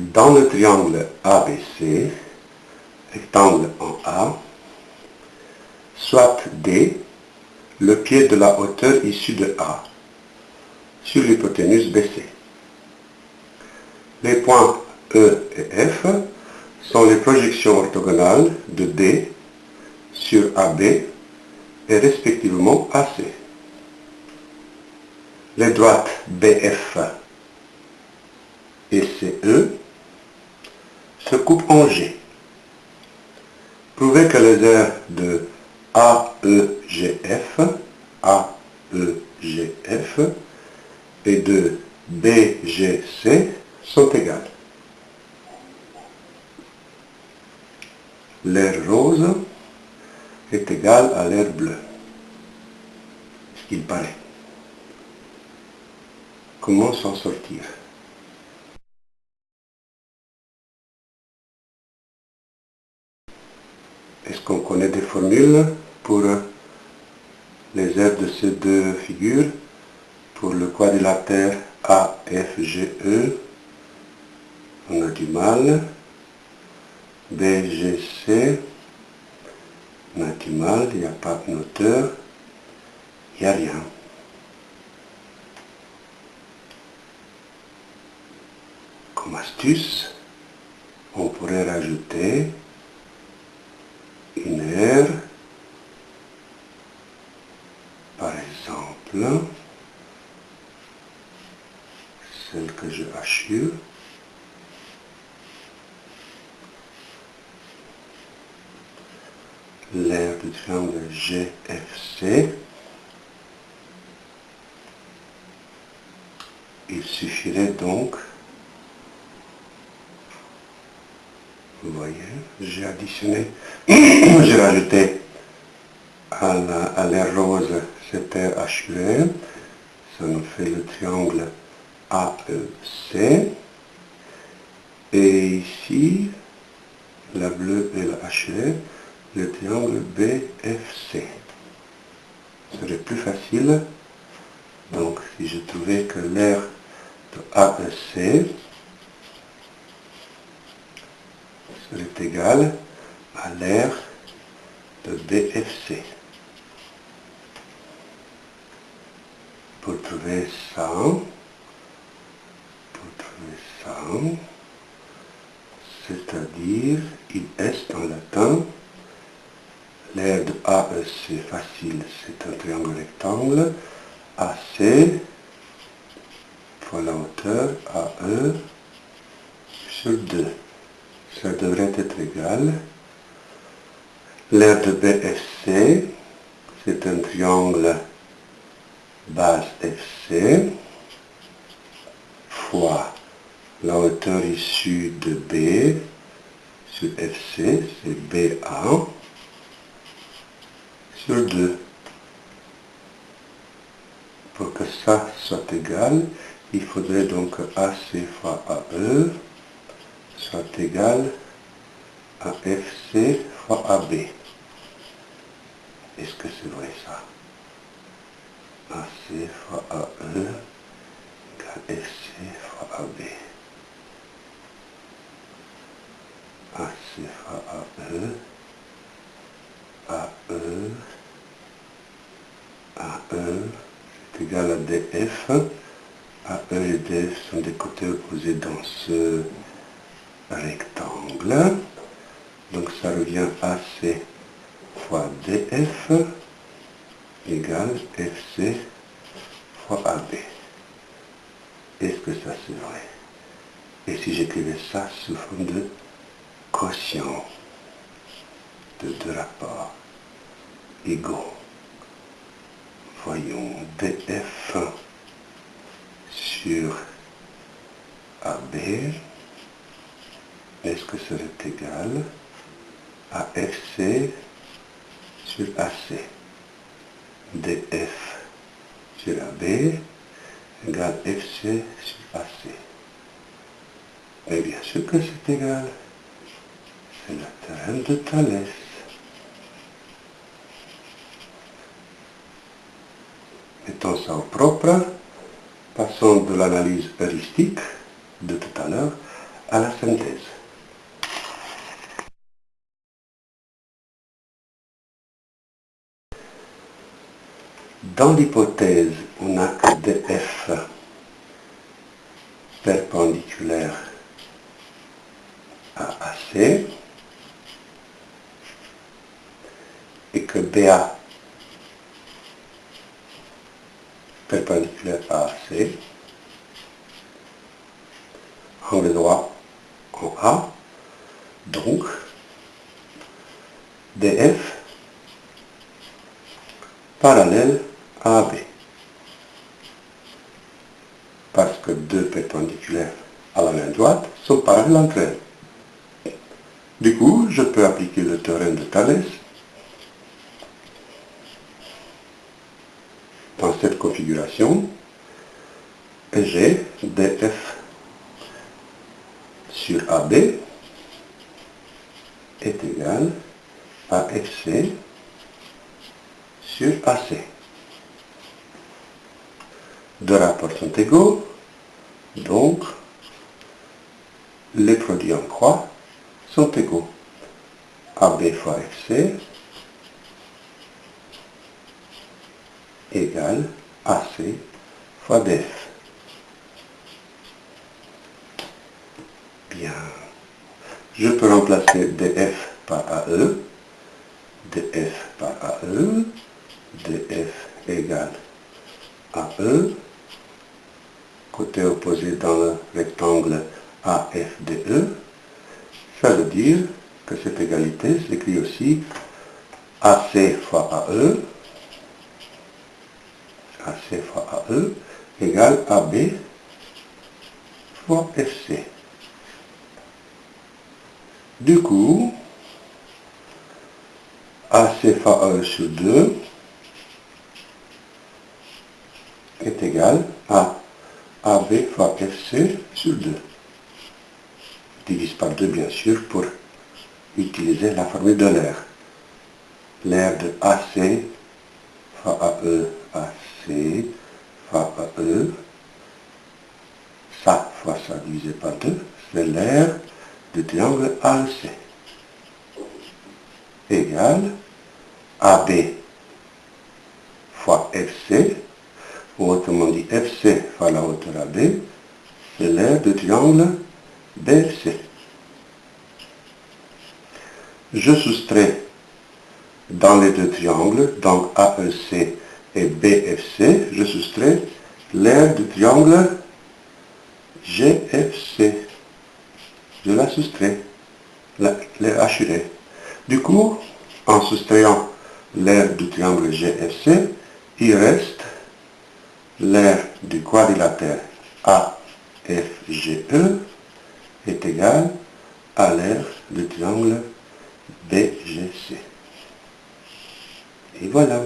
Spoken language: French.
dans le triangle ABC, rectangle en A, soit D, le pied de la hauteur issue de A, sur l'hypoténuse BC. Les points E et F sont les projections orthogonales de D sur AB et respectivement AC. Les droites BF et CE se coupent en G. Prouvez que les aires de AEGF, AEGF et de BGC sont égales. L'air rose est égal à l'air bleu, ce qu'il paraît. Comment s'en sortir? Est-ce qu'on connaît des formules pour les aires de ces deux figures? Pour le quadrilatère AFGE, on a du mal. BGC, on a du mal, il n'y a pas de noteur, il n'y a rien. Comme astuce, on pourrait rajouter une aire, par celle que je assure, l'aire du triangle GFC, il suffirait donc, vous voyez, j'ai additionné, j'ai rajouté à l'air rose HUR, ça nous fait le triangle AEC, et ici, la bleue et la HUR, le triangle BFC. Ce serait plus facile. Donc, si je trouvais que l'air de AEC serait égal à l'air de BFC. Trouver ça, c'est-à-dire, il est en latin, L'aire de AEC facile, c'est un triangle rectangle. AC fois la hauteur AE sur 2. Ça devrait être égal. L'aire de BFC, c'est un triangle base FC fois la hauteur issue de B sur FC, c'est BA sur 2. Pour que ça soit égal, il faudrait donc AC fois AE soit égal à FC fois AB. Est-ce que c'est vrai ça? AC fois AE égale FC fois AB. AC fois AE AE, AE, c'est égal à DF. AE et DF sont des côtés opposés dans ce rectangle. Donc ça revient AC fois DF égale FC fois AB. Est-ce que ça c'est vrai? Et si j'écrivais ça sous forme de quotient de deux rapports égaux. Voyons DF sur AB. Est-ce que serait égal à FC sur AC DF sur AB égale FC sur AC. Mais bien sûr que c'est égal. C'est le terrain de Thalès. Mettons ça au propre. Passons de l'analyse heuristique de tout à l'heure à la synthèse. Dans l'hypothèse, on a que df perpendiculaire à AC et que BA perpendiculaire à AC, angle droit en A, donc DF parallèle AB. Parce que deux perpendiculaires à la main droite sont parallèles entre elles. Du coup, je peux appliquer le théorème de Thalès dans cette configuration et j'ai df sur AB est égal à fc sur AC. Deux rapports sont égaux, donc les produits en croix sont égaux. AB fois FC égale AC fois DF. Bien. Je peux remplacer DF par AE, DF par AE, DF égale AE, côté opposé dans le rectangle AFDE, ça veut dire que cette égalité s'écrit aussi AC fois AE, AC fois AE égale AB fois FC. Du coup, AC fois AE sur 2 est égal à AB fois FC sur 2. Je divise par 2 bien sûr pour utiliser la formule de l'air. L'air de AC fois AE, AC fois AE, ça fois ça divisé par 2, c'est l'air du triangle AEC égale AB fois FC ou autrement dit FC fois la hauteur AB, c'est l'aire du triangle BFC. Je soustrais dans les deux triangles, donc AEC et BFC, je soustrais l'aire du triangle GFC. Je la soustrais, l'aire hachurée. Du coup, en soustrayant l'aire du triangle GFC, il reste l'aire du quadrilatère AFGE est égal à l'aire du triangle BGC. Et voilà.